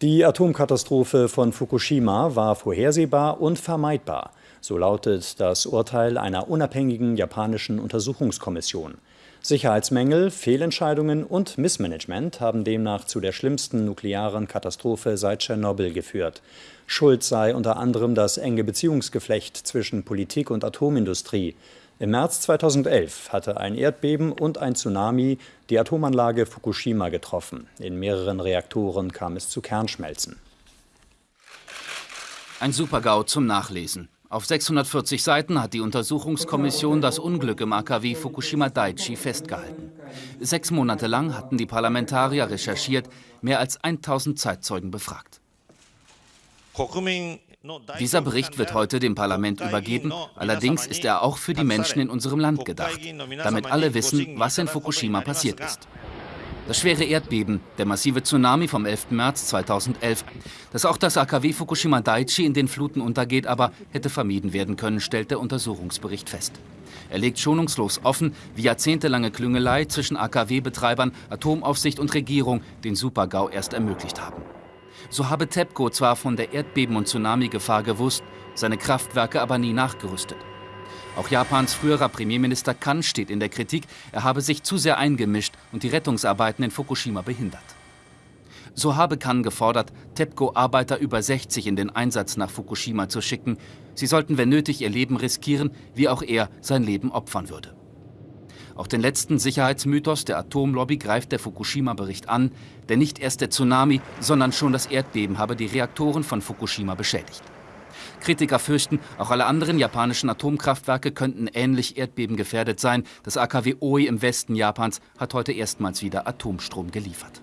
Die Atomkatastrophe von Fukushima war vorhersehbar und vermeidbar. So lautet das Urteil einer unabhängigen japanischen Untersuchungskommission. Sicherheitsmängel, Fehlentscheidungen und Missmanagement haben demnach zu der schlimmsten nuklearen Katastrophe seit Tschernobyl geführt. Schuld sei unter anderem das enge Beziehungsgeflecht zwischen Politik und Atomindustrie. Im März 2011 hatte ein Erdbeben und ein Tsunami die Atomanlage Fukushima getroffen. In mehreren Reaktoren kam es zu Kernschmelzen. Ein Supergau zum Nachlesen. Auf 640 Seiten hat die Untersuchungskommission das Unglück im AKW Fukushima Daiichi festgehalten. Sechs Monate lang hatten die Parlamentarier recherchiert, mehr als 1000 Zeitzeugen befragt. Dieser Bericht wird heute dem Parlament übergeben, allerdings ist er auch für die Menschen in unserem Land gedacht, damit alle wissen, was in Fukushima passiert ist. Das schwere Erdbeben, der massive Tsunami vom 11. März 2011, dass auch das AKW Fukushima Daiichi in den Fluten untergeht, aber hätte vermieden werden können, stellt der Untersuchungsbericht fest. Er legt schonungslos offen, wie jahrzehntelange Klüngelei zwischen AKW-Betreibern, Atomaufsicht und Regierung den Supergau erst ermöglicht haben. So habe TEPCO zwar von der Erdbeben- und Tsunami-Gefahr gewusst, seine Kraftwerke aber nie nachgerüstet. Auch Japans früherer Premierminister Kan steht in der Kritik, er habe sich zu sehr eingemischt und die Rettungsarbeiten in Fukushima behindert. So habe Kan gefordert, TEPCO-Arbeiter über 60 in den Einsatz nach Fukushima zu schicken. Sie sollten, wenn nötig, ihr Leben riskieren, wie auch er sein Leben opfern würde. Auch den letzten Sicherheitsmythos der Atomlobby greift der Fukushima-Bericht an, denn nicht erst der Tsunami, sondern schon das Erdbeben habe die Reaktoren von Fukushima beschädigt. Kritiker fürchten, auch alle anderen japanischen Atomkraftwerke könnten ähnlich erdbebengefährdet sein. Das AKW Oi im Westen Japans hat heute erstmals wieder Atomstrom geliefert.